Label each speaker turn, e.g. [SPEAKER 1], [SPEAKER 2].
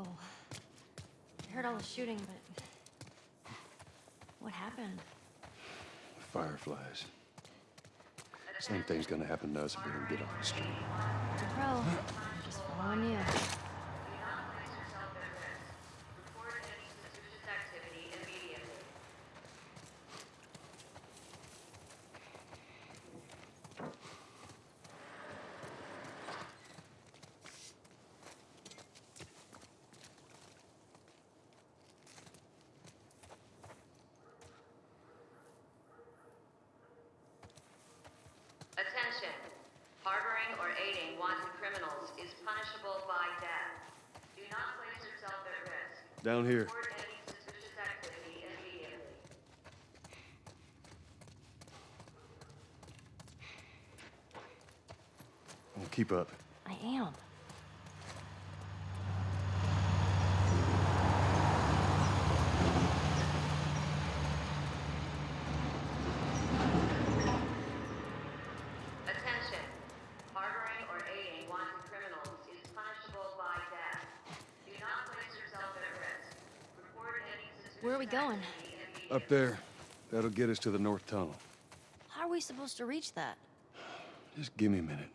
[SPEAKER 1] Whoa. I heard all the shooting, but... What happened?
[SPEAKER 2] Fireflies. Same thing's gonna happen to us if we don't get on the street.
[SPEAKER 1] Pro. Just following you.
[SPEAKER 3] Harboring or aiding wanted criminals is punishable by death. Do not place yourself at risk.
[SPEAKER 2] Down here.
[SPEAKER 3] Report any suspicious activity immediately.
[SPEAKER 2] Well, keep up.
[SPEAKER 1] I am.
[SPEAKER 3] Attention! Harboring or aiding criminals is punishable by death. Do not place yourself at risk. Report any suspicious
[SPEAKER 1] Where are we going?
[SPEAKER 2] Up there. That'll get us to the north tunnel.
[SPEAKER 1] How are we supposed to reach that?
[SPEAKER 2] Just give me a minute.